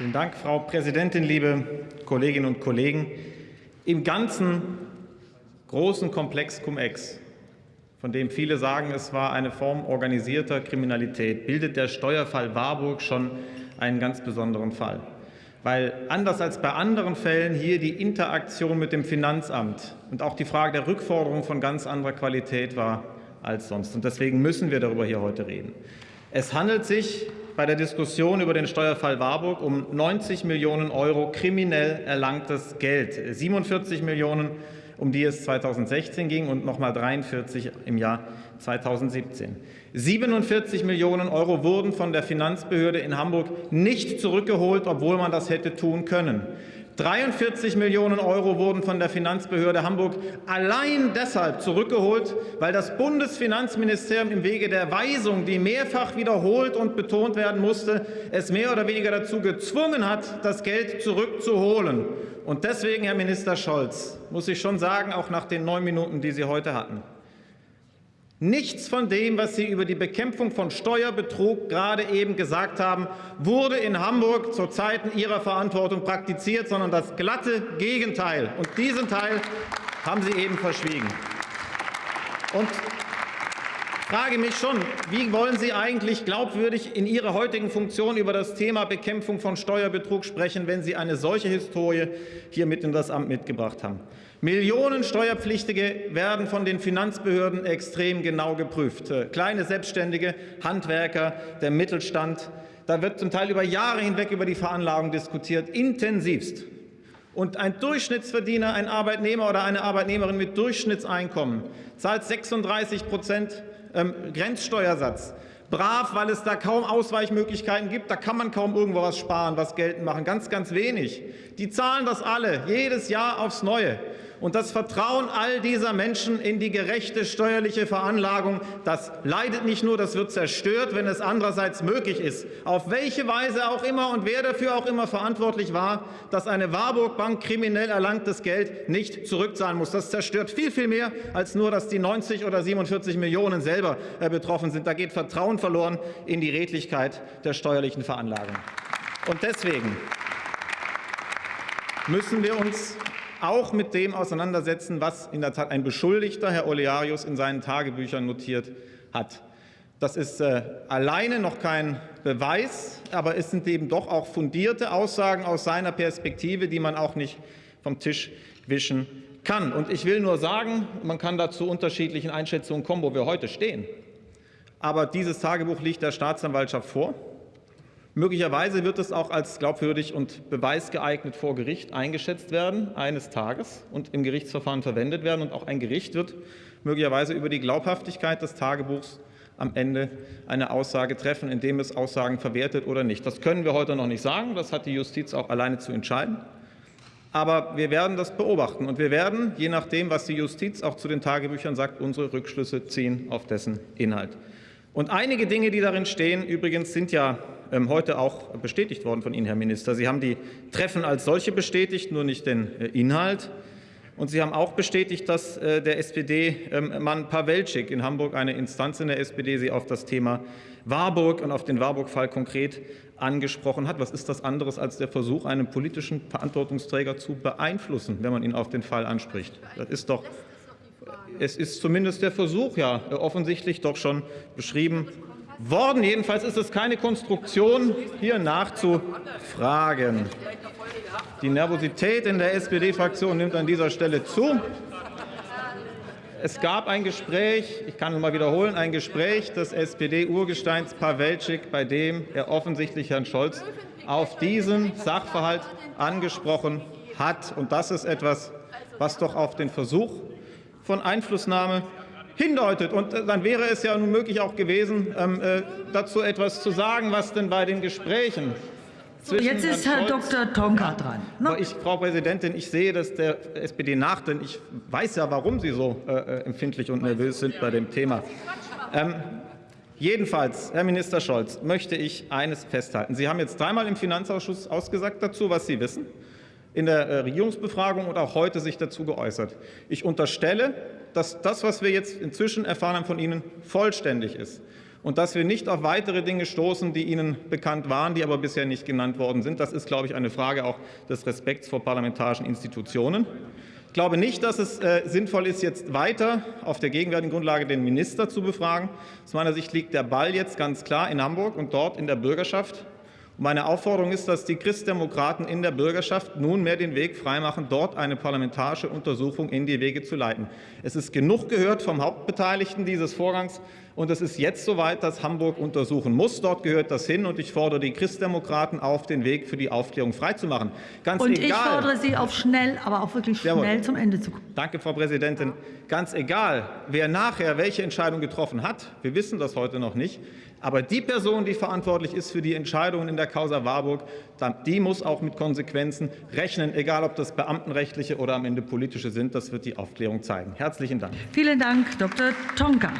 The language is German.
Vielen Dank, Frau Präsidentin, liebe Kolleginnen und Kollegen. Im ganzen großen Komplex Cum-Ex, von dem viele sagen, es war eine Form organisierter Kriminalität, bildet der Steuerfall Warburg schon einen ganz besonderen Fall. Weil anders als bei anderen Fällen hier die Interaktion mit dem Finanzamt und auch die Frage der Rückforderung von ganz anderer Qualität war als sonst. Und deswegen müssen wir darüber hier heute reden. Es handelt sich bei der Diskussion über den Steuerfall Warburg um 90 Millionen Euro kriminell erlangtes Geld, 47 Millionen, um die es 2016 ging, und noch mal 43 im Jahr 2017. 47 Millionen Euro wurden von der Finanzbehörde in Hamburg nicht zurückgeholt, obwohl man das hätte tun können. 43 Millionen Euro wurden von der Finanzbehörde Hamburg allein deshalb zurückgeholt, weil das Bundesfinanzministerium im Wege der Weisung, die mehrfach wiederholt und betont werden musste, es mehr oder weniger dazu gezwungen hat, das Geld zurückzuholen. Und deswegen, Herr Minister Scholz, muss ich schon sagen, auch nach den neun Minuten, die Sie heute hatten, Nichts von dem, was Sie über die Bekämpfung von Steuerbetrug gerade eben gesagt haben, wurde in Hamburg zu Zeiten Ihrer Verantwortung praktiziert, sondern das glatte Gegenteil. Und diesen Teil haben Sie eben verschwiegen. Und frage mich schon, wie wollen Sie eigentlich glaubwürdig in Ihrer heutigen Funktion über das Thema Bekämpfung von Steuerbetrug sprechen, wenn Sie eine solche Historie hier mit in das Amt mitgebracht haben? Millionen Steuerpflichtige werden von den Finanzbehörden extrem genau geprüft. Äh, kleine Selbstständige, Handwerker, der Mittelstand. Da wird zum Teil über Jahre hinweg über die Veranlagung diskutiert, intensivst. Und ein Durchschnittsverdiener, ein Arbeitnehmer oder eine Arbeitnehmerin mit Durchschnittseinkommen zahlt 36 Prozent ähm, Grenzsteuersatz. Brav, weil es da kaum Ausweichmöglichkeiten gibt. Da kann man kaum irgendwo was sparen, was geltend machen. Ganz, ganz wenig. Die zahlen das alle, jedes Jahr aufs Neue. Und das Vertrauen all dieser Menschen in die gerechte steuerliche Veranlagung, das leidet nicht nur, das wird zerstört, wenn es andererseits möglich ist. Auf welche Weise auch immer und wer dafür auch immer verantwortlich war, dass eine Warburg Bank kriminell erlangtes Geld nicht zurückzahlen muss. Das zerstört viel, viel mehr, als nur, dass die 90 oder 47 Millionen selber äh, betroffen sind. Da geht Vertrauen verloren in die Redlichkeit der steuerlichen Veranlagung. Und deswegen müssen wir uns auch mit dem auseinandersetzen, was in der Tat ein Beschuldigter, Herr Olearius, in seinen Tagebüchern notiert hat. Das ist äh, alleine noch kein Beweis, aber es sind eben doch auch fundierte Aussagen aus seiner Perspektive, die man auch nicht vom Tisch wischen kann. Und ich will nur sagen, man kann dazu unterschiedlichen Einschätzungen kommen, wo wir heute stehen. Aber dieses Tagebuch liegt der Staatsanwaltschaft vor. Möglicherweise wird es auch als glaubwürdig und beweisgeeignet vor Gericht eingeschätzt werden, eines Tages, und im Gerichtsverfahren verwendet werden. Und auch ein Gericht wird möglicherweise über die Glaubhaftigkeit des Tagebuchs am Ende eine Aussage treffen, indem es Aussagen verwertet oder nicht. Das können wir heute noch nicht sagen. Das hat die Justiz auch alleine zu entscheiden. Aber wir werden das beobachten, und wir werden, je nachdem, was die Justiz auch zu den Tagebüchern sagt, unsere Rückschlüsse ziehen auf dessen Inhalt. Und einige Dinge, die darin stehen, übrigens sind ja heute auch bestätigt worden von Ihnen, Herr Minister. Sie haben die Treffen als solche bestätigt, nur nicht den äh, Inhalt. Und Sie haben auch bestätigt, dass äh, der SPD-Mann ähm, Pawelczyk in Hamburg, eine Instanz in der SPD, Sie auf das Thema Warburg und auf den Warburg-Fall konkret angesprochen hat. Was ist das anderes als der Versuch, einen politischen Verantwortungsträger zu beeinflussen, wenn man ihn auf den Fall anspricht? Das ist doch es ist zumindest der Versuch ja offensichtlich doch schon beschrieben worden. Jedenfalls ist es keine Konstruktion, hier nachzufragen. Die Nervosität in der SPD-Fraktion nimmt an dieser Stelle zu. Es gab ein Gespräch, ich kann es mal wiederholen, ein Gespräch des SPD-Urgesteins Pawelczyk, bei dem er offensichtlich Herrn Scholz auf diesen Sachverhalt angesprochen hat. Und das ist etwas, was doch auf den Versuch von Einflussnahme hindeutet. Und äh, dann wäre es ja nun möglich auch gewesen, ähm, äh, dazu etwas zu sagen, was denn bei den Gesprächen so, jetzt ist Herr Dr. Tonka dran. No? Ich, Frau Präsidentin, ich sehe das der SPD nach, denn ich weiß ja, warum Sie so äh, empfindlich und nervös sind bei dem Thema. Ähm, jedenfalls, Herr Minister Scholz, möchte ich eines festhalten. Sie haben jetzt dreimal im Finanzausschuss ausgesagt dazu, was Sie wissen in der äh, Regierungsbefragung und auch heute sich dazu geäußert. Ich unterstelle, dass das, was wir jetzt inzwischen erfahren haben von Ihnen, vollständig ist. und dass wir nicht auf weitere Dinge stoßen, die Ihnen bekannt waren, die aber bisher nicht genannt worden sind. Das ist, glaube ich, eine Frage auch des Respekts vor parlamentarischen Institutionen. Ich glaube nicht, dass es äh, sinnvoll ist, jetzt weiter auf der gegenwärtigen Grundlage den Minister zu befragen. Aus meiner Sicht liegt der Ball jetzt ganz klar in Hamburg und dort in der Bürgerschaft. Meine Aufforderung ist, dass die Christdemokraten in der Bürgerschaft nunmehr den Weg freimachen, dort eine parlamentarische Untersuchung in die Wege zu leiten. Es ist genug gehört vom Hauptbeteiligten dieses Vorgangs, und es ist jetzt soweit, dass Hamburg untersuchen muss. Dort gehört das hin, und ich fordere die Christdemokraten auf, den Weg für die Aufklärung freizumachen. Ganz und egal, ich fordere Sie auf schnell, aber auch wirklich schnell jawohl. zum Ende zu kommen. Danke, Frau Präsidentin. Ganz egal, wer nachher welche Entscheidung getroffen hat, wir wissen das heute noch nicht, aber die Person, die verantwortlich ist für die Entscheidungen in der Causa Warburg, die muss auch mit Konsequenzen rechnen, egal ob das beamtenrechtliche oder am Ende politische sind. Das wird die Aufklärung zeigen. Herzlichen Dank. Vielen Dank, Dr. Tonka.